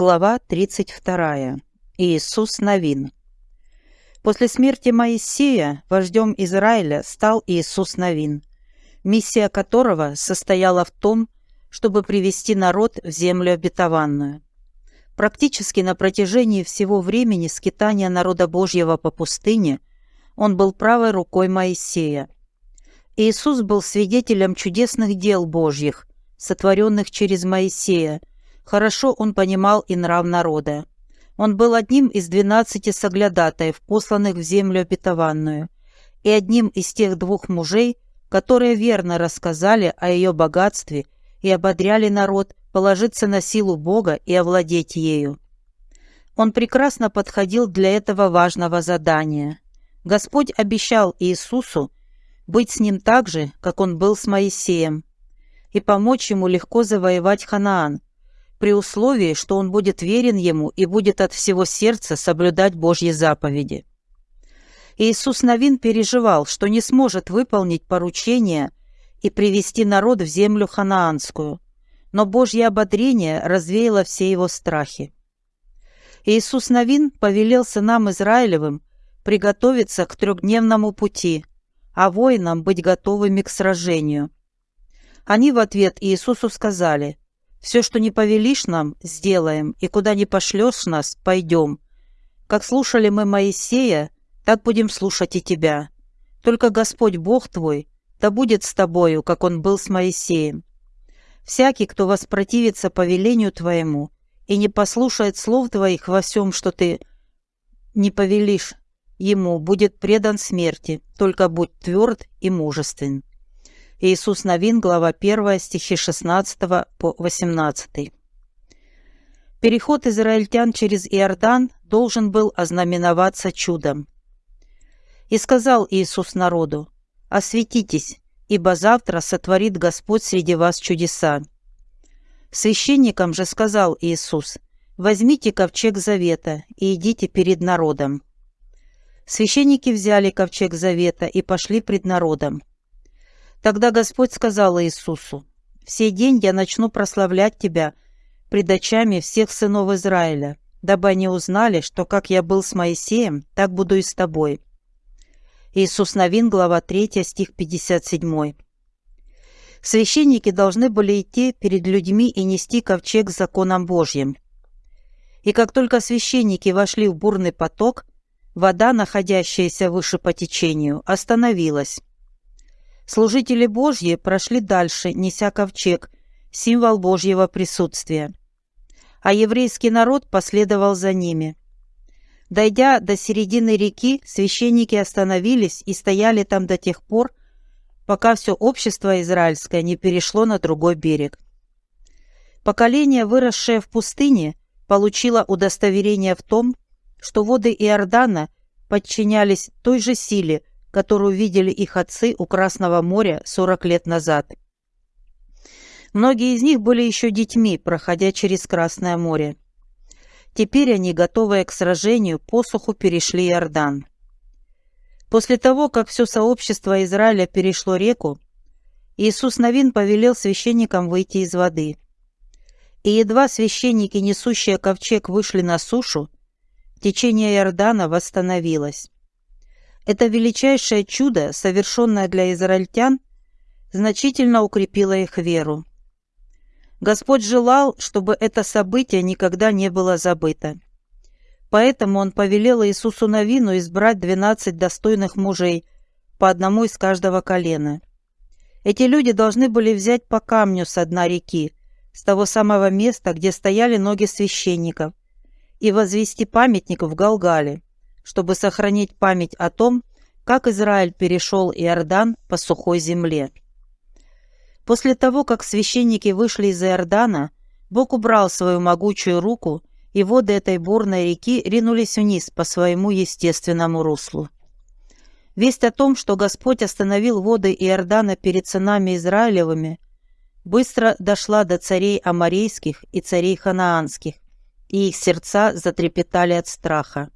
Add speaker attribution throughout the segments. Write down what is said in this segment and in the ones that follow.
Speaker 1: Глава 32. Иисус Новин. После смерти Моисея вождем Израиля стал Иисус Новин, миссия которого состояла в том, чтобы привести народ в землю обетованную. Практически на протяжении всего времени скитания народа Божьего по пустыне он был правой рукой Моисея. Иисус был свидетелем чудесных дел Божьих, сотворенных через Моисея, Хорошо он понимал и нрав народа. Он был одним из двенадцати соглядатаев, посланных в землю обетованную, и одним из тех двух мужей, которые верно рассказали о ее богатстве и ободряли народ положиться на силу Бога и овладеть ею. Он прекрасно подходил для этого важного задания. Господь обещал Иисусу быть с ним так же, как он был с Моисеем, и помочь ему легко завоевать Ханаан, при условии, что он будет верен ему и будет от всего сердца соблюдать Божьи заповеди. Иисус Новин переживал, что не сможет выполнить поручение и привести народ в землю ханаанскую, но Божье ободрение развеяло все его страхи. Иисус Новин повелел сынам Израилевым приготовиться к трехдневному пути, а воинам быть готовыми к сражению. Они в ответ Иисусу сказали – все, что не повелишь нам, сделаем, и куда не пошлешь нас, пойдем. Как слушали мы Моисея, так будем слушать и тебя. Только Господь Бог твой, да будет с тобою, как он был с Моисеем. Всякий, кто воспротивится повелению твоему и не послушает слов твоих во всем, что ты не повелишь ему, будет предан смерти, только будь тверд и мужествен. Иисус Новин, глава 1, стихи 16 по 18. Переход израильтян через Иордан должен был ознаменоваться чудом. «И сказал Иисус народу, «Осветитесь, ибо завтра сотворит Господь среди вас чудеса». Священникам же сказал Иисус, «Возьмите ковчег завета и идите перед народом». Священники взяли ковчег завета и пошли пред народом. Тогда Господь сказал Иисусу, «В день я начну прославлять тебя пред очами всех сынов Израиля, дабы они узнали, что как я был с Моисеем, так буду и с тобой». Иисус Новин, глава 3, стих 57. Священники должны были идти перед людьми и нести ковчег с законом Божьим. И как только священники вошли в бурный поток, вода, находящаяся выше по течению, остановилась. Служители Божьи прошли дальше, неся ковчег, символ Божьего присутствия. А еврейский народ последовал за ними. Дойдя до середины реки, священники остановились и стояли там до тех пор, пока все общество израильское не перешло на другой берег. Поколение, выросшее в пустыне, получило удостоверение в том, что воды Иордана подчинялись той же силе, которую видели их отцы у Красного моря 40 лет назад. Многие из них были еще детьми, проходя через Красное море. Теперь они, готовые к сражению, посуху перешли Иордан. После того, как все сообщество Израиля перешло реку, Иисус Новин повелел священникам выйти из воды. И едва священники, несущие ковчег, вышли на сушу, течение Иордана восстановилось. Это величайшее чудо, совершенное для израильтян, значительно укрепило их веру. Господь желал, чтобы это событие никогда не было забыто. Поэтому Он повелел Иисусу Новину избрать двенадцать достойных мужей, по одному из каждого колена. Эти люди должны были взять по камню с дна реки, с того самого места, где стояли ноги священников, и возвести памятник в Галгале чтобы сохранить память о том, как Израиль перешел Иордан по сухой земле. После того, как священники вышли из Иордана, Бог убрал свою могучую руку, и воды этой бурной реки ринулись вниз по своему естественному руслу. Весть о том, что Господь остановил воды Иордана перед сынами Израилевыми, быстро дошла до царей аморейских и царей ханаанских, и их сердца затрепетали от страха.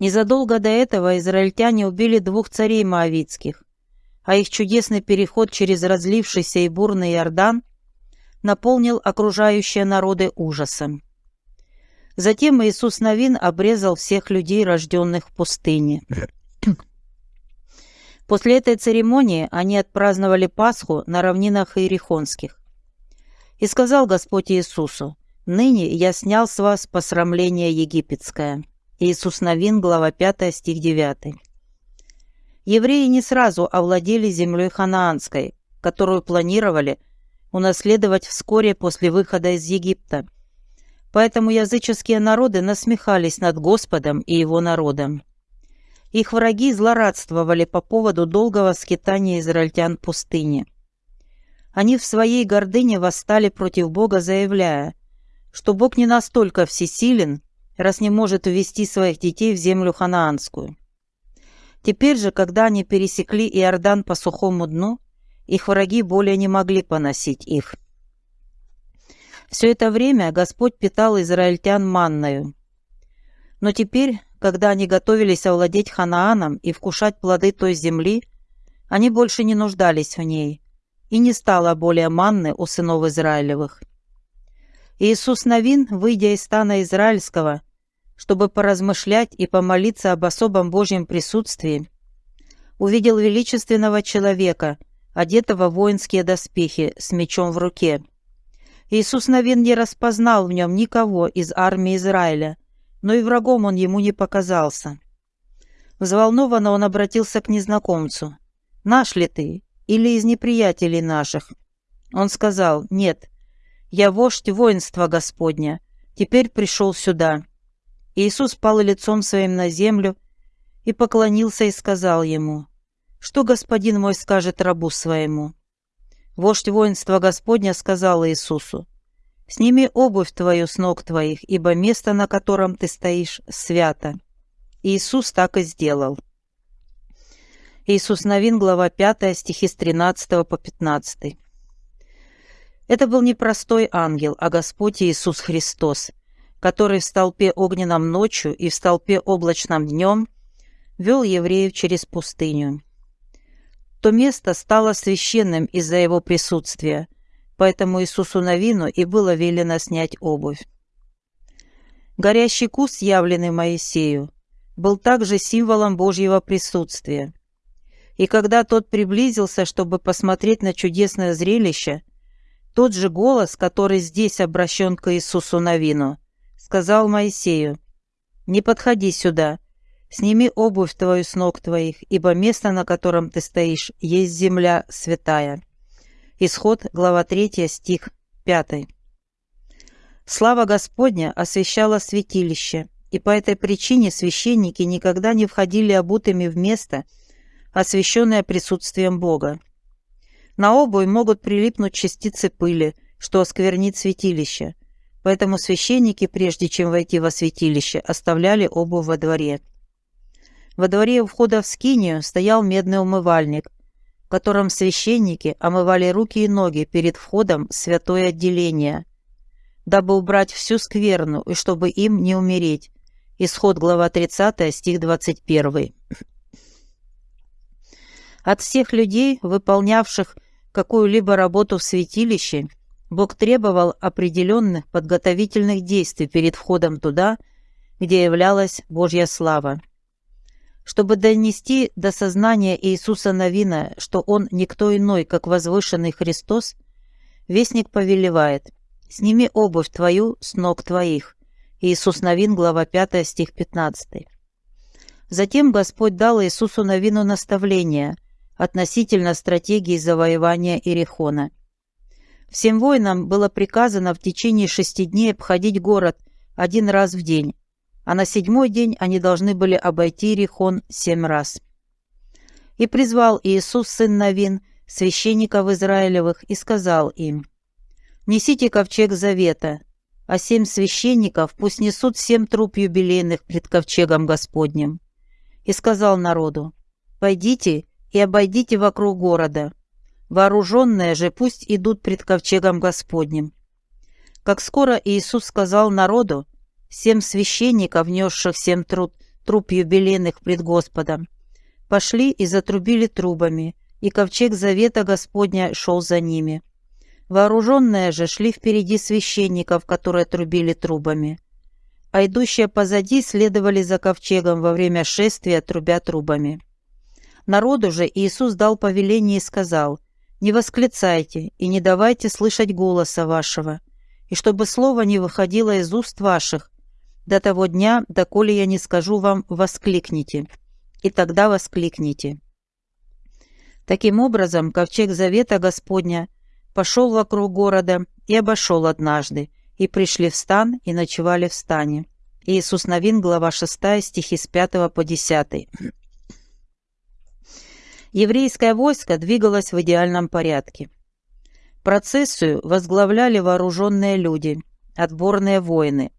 Speaker 1: Незадолго до этого израильтяне убили двух царей моавитских, а их чудесный переход через разлившийся и бурный Иордан наполнил окружающие народы ужасом. Затем Иисус Новин обрезал всех людей, рожденных в пустыне. После этой церемонии они отпраздновали Пасху на равнинах Иерихонских. И сказал Господь Иисусу, «Ныне я снял с вас посрамление египетское». Иисус Новин, глава 5, стих 9. Евреи не сразу овладели землей ханаанской, которую планировали унаследовать вскоре после выхода из Египта. Поэтому языческие народы насмехались над Господом и его народом. Их враги злорадствовали по поводу долгого скитания израильтян в пустыне. Они в своей гордыне восстали против Бога, заявляя, что Бог не настолько всесилен, раз не может увести своих детей в землю ханаанскую. Теперь же, когда они пересекли Иордан по сухому дну, их враги более не могли поносить их. Все это время Господь питал израильтян манною. Но теперь, когда они готовились овладеть Ханааном и вкушать плоды той земли, они больше не нуждались в ней, и не стало более манны у сынов Израилевых. Иисус Новин, выйдя из стана израильского, чтобы поразмышлять и помолиться об особом Божьем присутствии, увидел величественного человека, одетого в воинские доспехи, с мечом в руке. Иисус Новин не распознал в нем никого из армии Израиля, но и врагом он ему не показался. Взволнованно он обратился к незнакомцу. «Наш ли ты? или из неприятелей наших?» Он сказал, «Нет, я вождь воинства Господня, теперь пришел сюда». Иисус пал лицом своим на землю и поклонился и сказал ему, «Что господин мой скажет рабу своему?» Вождь воинства Господня сказал Иисусу, «Сними обувь твою с ног твоих, ибо место, на котором ты стоишь, свято». Иисус так и сделал. Иисус Новин, глава 5, стихи с 13 по 15. Это был не простой ангел, а Господь Иисус Христос, который в столпе огненном ночью и в столпе облачном днем вел евреев через пустыню. То место стало священным из-за его присутствия, поэтому Иисусу Новину и было велено снять обувь. Горящий куст, явленный Моисею, был также символом Божьего присутствия. И когда тот приблизился, чтобы посмотреть на чудесное зрелище, тот же голос, который здесь обращен к Иисусу Новину, сказал Моисею, «Не подходи сюда, сними обувь твою с ног твоих, ибо место, на котором ты стоишь, есть земля святая». Исход, глава 3, стих 5. Слава Господня освещала святилище, и по этой причине священники никогда не входили обутыми в место, освященное присутствием Бога. На обувь могут прилипнуть частицы пыли, что осквернит святилище, поэтому священники, прежде чем войти во святилище, оставляли обувь во дворе. Во дворе у входа в скинию стоял медный умывальник, в котором священники омывали руки и ноги перед входом в святое отделение, дабы убрать всю скверну и чтобы им не умереть. Исход глава 30, стих 21. От всех людей, выполнявших какую-либо работу в святилище, Бог требовал определенных подготовительных действий перед входом туда, где являлась Божья слава. Чтобы донести до сознания Иисуса Новина, что Он никто иной, как возвышенный Христос, Вестник повелевает «Сними обувь твою с ног твоих». Иисус Новин, глава 5, стих 15. Затем Господь дал Иисусу Новину наставление – относительно стратегии завоевания Ирихона. Всем воинам было приказано в течение шести дней обходить город один раз в день, а на седьмой день они должны были обойти Иерихон семь раз. И призвал Иисус, сын Навин, священников Израилевых, и сказал им, «Несите ковчег завета, а семь священников пусть несут семь труп юбилейных пред ковчегом Господним». И сказал народу, «Пойдите и обойдите вокруг города. Вооруженные же пусть идут пред ковчегом Господним». Как скоро Иисус сказал народу, семь священников, внесших семь труд, труп юбилейных пред Господом, пошли и затрубили трубами, и ковчег завета Господня шел за ними. Вооруженные же шли впереди священников, которые трубили трубами. а идущие позади следовали за ковчегом во время шествия, трубя трубами. Народу же Иисус дал повеление и сказал, «Не восклицайте и не давайте слышать голоса вашего, и чтобы слово не выходило из уст ваших, до того дня, доколе я не скажу вам, воскликните, и тогда воскликните». Таким образом, ковчег завета Господня пошел вокруг города и обошел однажды, и пришли в стан, и ночевали в стане. Иисус Новин, глава 6, стихи с 5 по 10. Еврейское войско двигалось в идеальном порядке. Процессию возглавляли вооруженные люди, отборные воины.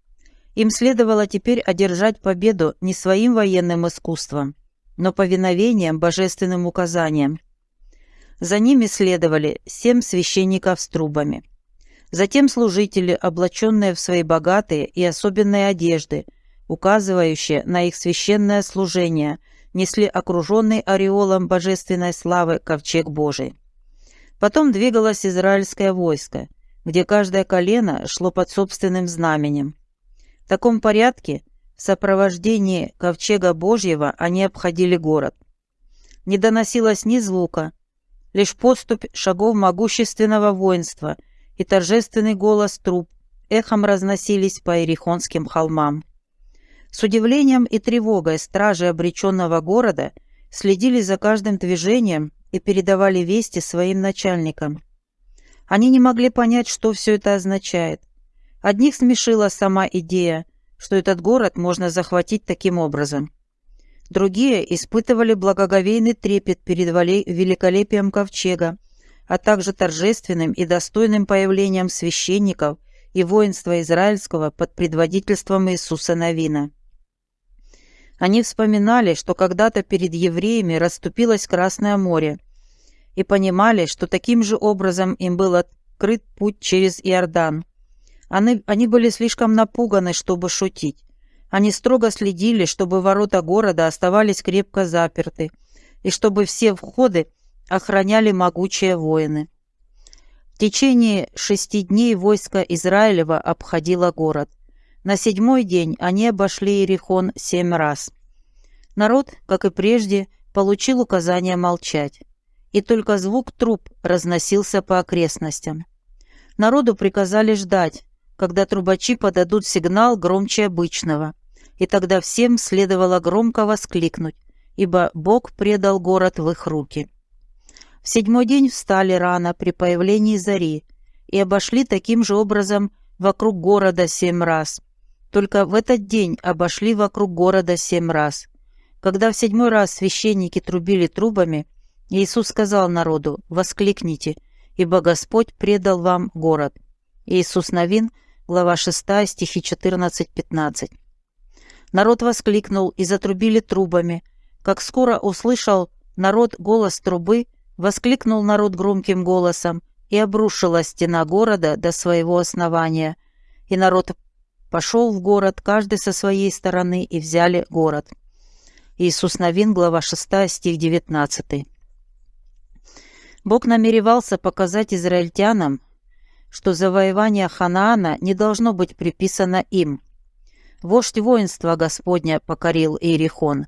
Speaker 1: Им следовало теперь одержать победу не своим военным искусством, но повиновением божественным указаниям, за ними следовали семь священников с трубами. Затем служители, облаченные в свои богатые и особенные одежды, указывающие на их священное служение, несли окруженный ореолом божественной славы ковчег Божий. Потом двигалось израильское войско, где каждое колено шло под собственным знаменем. В таком порядке, в сопровождении ковчега Божьего, они обходили город. Не доносилось ни звука, лишь поступь шагов могущественного воинства и торжественный голос труп эхом разносились по Ирихонским холмам. С удивлением и тревогой стражи обреченного города следили за каждым движением и передавали вести своим начальникам. Они не могли понять, что все это означает. Одних смешила сама идея, что этот город можно захватить таким образом. Другие испытывали благоговейный трепет перед великолепием ковчега, а также торжественным и достойным появлением священников и воинства израильского под предводительством Иисуса Навина. Они вспоминали, что когда-то перед евреями расступилось Красное море, и понимали, что таким же образом им был открыт путь через Иордан. Они, они были слишком напуганы, чтобы шутить. Они строго следили, чтобы ворота города оставались крепко заперты и чтобы все входы охраняли могучие воины. В течение шести дней войско Израилева обходило город. На седьмой день они обошли Иерихон семь раз. Народ, как и прежде, получил указание молчать, и только звук труп разносился по окрестностям. Народу приказали ждать, когда трубачи подадут сигнал громче обычного, и тогда всем следовало громко воскликнуть, ибо Бог предал город в их руки. В седьмой день встали рано при появлении зари и обошли таким же образом вокруг города семь раз. Только в этот день обошли вокруг города семь раз. Когда в седьмой раз священники трубили трубами, Иисус сказал народу «Воскликните, ибо Господь предал вам город». Иисус Новин, глава 6, стихи 14-15. Народ воскликнул и затрубили трубами. Как скоро услышал народ голос трубы, воскликнул народ громким голосом, и обрушилась стена города до своего основания. И народ пошел в город, каждый со своей стороны, и взяли город. Иисус Новин, глава 6, стих 19. Бог намеревался показать израильтянам, что завоевание Ханаана не должно быть приписано им – Вождь воинства Господня покорил Иерихон.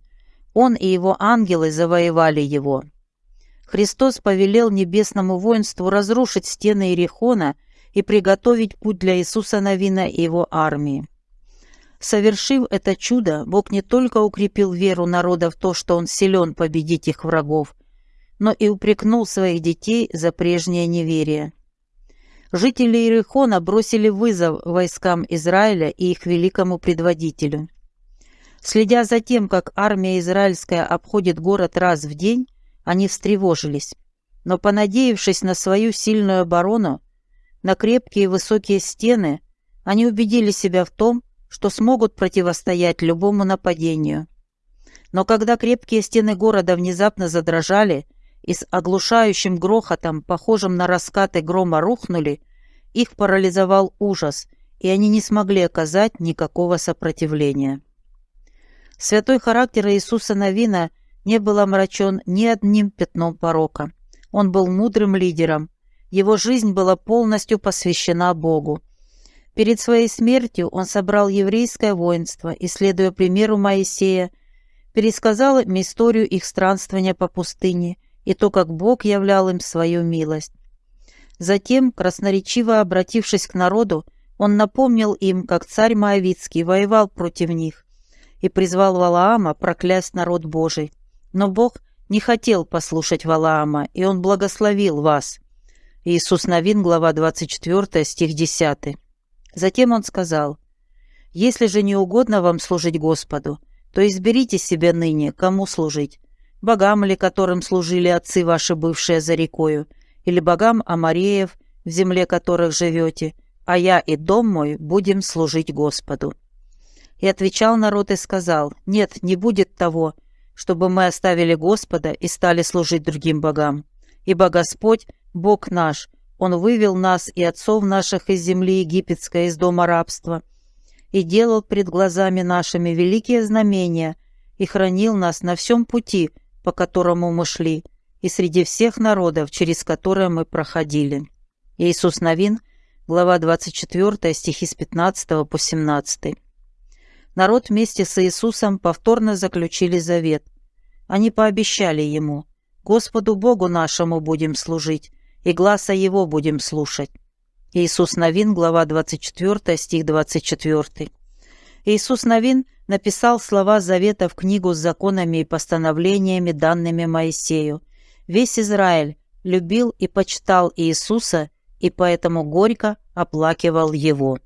Speaker 1: Он и его ангелы завоевали его. Христос повелел небесному воинству разрушить стены Иерихона и приготовить путь для Иисуса Навина и его армии. Совершив это чудо, Бог не только укрепил веру народа в то, что Он силен победить их врагов, но и упрекнул своих детей за прежнее неверие. Жители Иерихона бросили вызов войскам Израиля и их великому предводителю. Следя за тем, как армия израильская обходит город раз в день, они встревожились. Но, понадеявшись на свою сильную оборону, на крепкие высокие стены, они убедили себя в том, что смогут противостоять любому нападению. Но когда крепкие стены города внезапно задрожали, и с оглушающим грохотом, похожим на раскаты грома, рухнули, их парализовал ужас, и они не смогли оказать никакого сопротивления. Святой характер Иисуса Новина не был омрачен ни одним пятном порока. Он был мудрым лидером, его жизнь была полностью посвящена Богу. Перед своей смертью он собрал еврейское воинство и, следуя примеру Моисея, пересказал им историю их странствования по пустыне и то, как Бог являл им свою милость. Затем, красноречиво обратившись к народу, он напомнил им, как царь Моавицкий воевал против них и призвал Валаама проклясть народ Божий. Но Бог не хотел послушать Валаама, и он благословил вас. Иисус Новин, глава 24, стих 10. Затем он сказал, «Если же не угодно вам служить Господу, то изберите себе ныне, кому служить, богам ли, которым служили отцы ваши, бывшие за рекою, или богам Амареев, в земле которых живете, а я и дом мой будем служить Господу». И отвечал народ и сказал, «Нет, не будет того, чтобы мы оставили Господа и стали служить другим богам. Ибо Господь, Бог наш, Он вывел нас и отцов наших из земли египетской, из дома рабства, и делал пред глазами нашими великие знамения, и хранил нас на всем пути, по которому мы шли, и среди всех народов, через которые мы проходили». Иисус Новин, глава 24, стихи с 15 по 17 народ вместе с Иисусом повторно заключили завет. Они пообещали ему, «Господу Богу нашему будем служить, и гласа Его будем слушать». Иисус Новин, глава 24, стих 24. Иисус Новин написал слова завета в книгу с законами и постановлениями, данными Моисею. Весь Израиль любил и почитал Иисуса, и поэтому горько оплакивал Его.